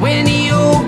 when you